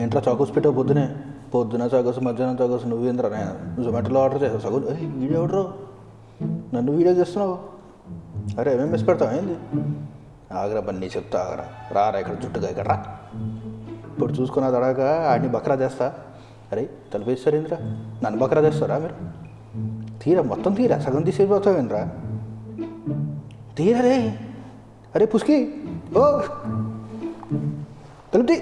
ఏంట్రా చాకోస్ పెట్టావు పొద్దునే? పొద్దున చాకోస్ మధ్యాహ్నం చాకోస్ నువ్వేంద్రా? నేను జొమాటోలో ఆర్డర్ చేసావు సగం వీడియో ఎవడరు? నన్ను వీడియో చేస్తున్నావు? అరే ఏమేమి మిస్ పెడతావు? ఏంది? ఆగరా బన్నీ చెప్తా ఆగరా. రారా ఇక్కడ జుట్టుగా ఇక్కడ రా. ఇప్పుడు చూసుకున్న తడాక ఆడిని బక్రా చేస్తా అరే తలుపేస్తారు ఏంద్రా? నన్ను బక్రా చేస్తారా మీరు? తీరా మొత్తం తీరా. సగం తీసేపోతావు ఏంద్రా? తీరా రే. అరే పుష్కి. ఓ తలుపుతి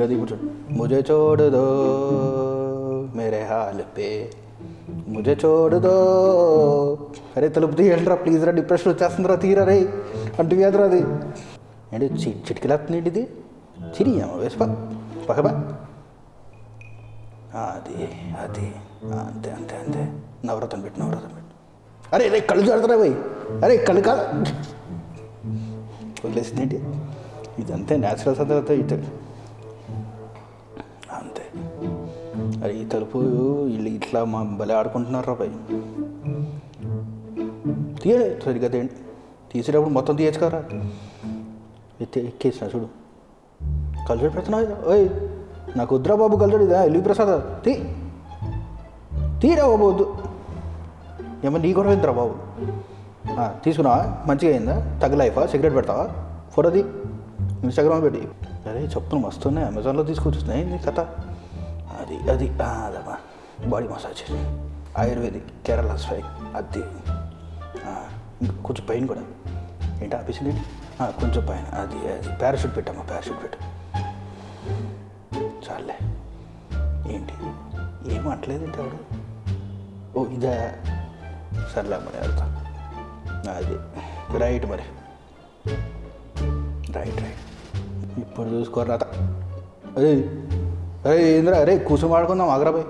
గది కూర్చోండి ముజే చూడదో మేరే హాల్ పే ముజే చూడదో అరే తలుపు తీయండిరా ప్లీజ్ రా డిప్రెషన్ వచ్చేస్తుందిరా తీరా రే అంటూ వ్యాధిరా అది ఏంటి చి చిటికలేస్తుంది ఇది చిరి వేసుపా పక్కపా అది అది అంతే అంతే అంతే నవరత్నం పెట్టు నవరత్నం పెట్టు అరే రే కళ్ళు జాడుతురా పోయి అరే కళ్ళు కాదు వదిలేసింది ఏంటి ఇదంతే న్యాచురల్ సందర్భంతో ఇటు అరే ఈ తలుపు వీళ్ళు ఇట్లా మా భలే ఆడుకుంటున్నారు రా పోయి తీయలే సరిగ్గా తేండి తీసేటప్పుడు మొత్తం తీయచ్చుకారా ఎత్తే ఎక్కేసిన చూడు. కల్చర్ పెడుతున్నావు ఓయ్ నాకు వద్దురా బాబు కల్చర్ ఇదా? ఎల్వి ప్రసాద్ తీ. తీరా బాబు వద్దు. ఏమో నీ కూడా ఏందిరా బాబు? తీసుకున్నావా? మంచిగా అయిందా? తగ్గ లైఫా? సిగరెట్ పెడతావా? ఫోటోది ఇన్స్టాగ్రామ్ పెట్టి. అరే చెప్పులు మస్తున్నాయి అమెజాన్లో తీసుకొచ్చున్నాయి నీ కథ? అది అది ఆ, అదమ్మా బాడీ మసాజ్ ఆయుర్వేదిక్ కేరళ స్పై అది. కొంచెం పైన కూడా. ఏంటి ఆఫీసులు కొంచెం పైన అది అది. పారాషూట్ పెట్టమ్మా పారాషూట్ పెట్టు. చాలే. ఏంటి? ఏం అంటలేదంటే ఆవిడ? ఓ ఇదా. సర్లే మరి వెళ్తా. అది. రైట్ మరి. రైట్ రైట్ ఇప్పుడు చూసుకోరా అదే అరే అరే అరే కూర్చొని మాడుకుందాం ఆగ్రాబాయ్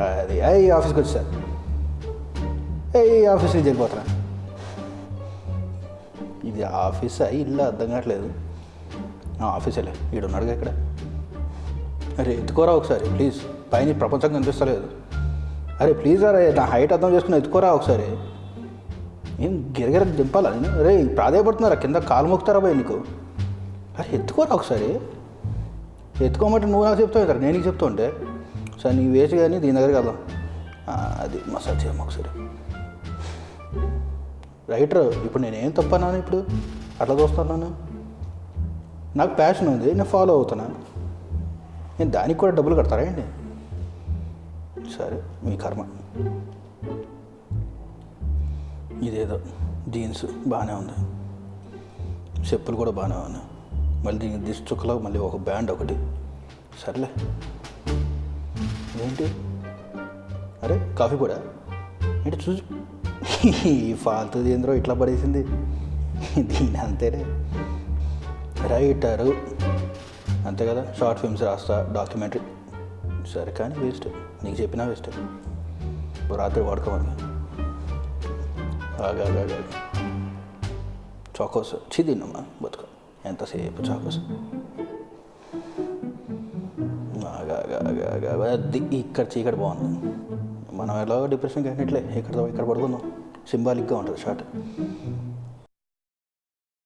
అది ఏ ఆఫీస్కి వచ్చా? ఏ ఆఫీస్ నుంచి వెళ్ళిపోతున్నా. ఇది ఆఫీసా? ఇల్లు? అర్థం కావట్లేదు. ఆ, ఆఫీసేలే ఈడు ఉన్నాడుగా ఇక్కడ. అరే ఎత్తుకోరా ఒకసారి ప్లీజ్. పైన ప్రపంచం కనిపిస్తలేదు. అరే ప్లీజ్ అరే నా హైట్ అర్థం చేసుకుని ఎత్తుకోరా ఒకసారి. ఏం గిరగిర దింపాలా నేను? అరే ప్రాధాయపడుతున్నారా? కింద కాలు మొక్కుతారా పోయి నీకు? అరే ఎత్తుకోరా ఒకసారి. ఎత్తుకోమంటే నువ్వు నాకు చెప్తావు కదా నేను చెప్తూ ఉంటే. సరే నీ వేసి కానీ దీని దగ్గరికి వెళ్దాం అది మసాజ్ చేయమ్మ ఒకసారి. రైటర్ ఇప్పుడు నేనేం తప్పన్నాను ఇప్పుడు? అట్లా చూస్తున్నాను నాకు ప్యాషన్ ఉంది నేను ఫాలో అవుతున్నాను నేను దానికి కూడా డబ్బులు కడతారా అండి సరే మీ కర్మ. ఇదేదో జీన్స్ బాగానే ఉంది. చెప్పులు కూడా బాగానే ఉన్నాయి. మళ్ళీ దీనికి చుక్కలో మళ్ళీ ఒక బ్యాండ్ ఒకటి. సర్లే. ఏంటి? అరే కాఫీ కూడా ఏంటి చూసి ఈ ఫాల్తుది ఏంద్రో ఇట్లా పడేసింది. దీని అంతేనే. రైటరు. అంతే కదా షార్ట్ ఫిల్మ్స్ రాస్తా డాక్యుమెంటరీ. సరే కానీ వేస్ట్. నీకు చెప్పినా వేస్ట్. రాత్రి వాడుకోమని. ఆగా చాకోస్. చిదిన్నమ్మా బతుకు. ఎంతసేపు చాకోస్ ఇక్కడ చీకటి బాగుంది. మనం ఎలాగో డిప్రెషన్కి వెళ్ళినట్లే. ఇక్కడ ఇక్కడ పడుకుందాం. సింబాలిక్గా ఉంటుంది షార్ట్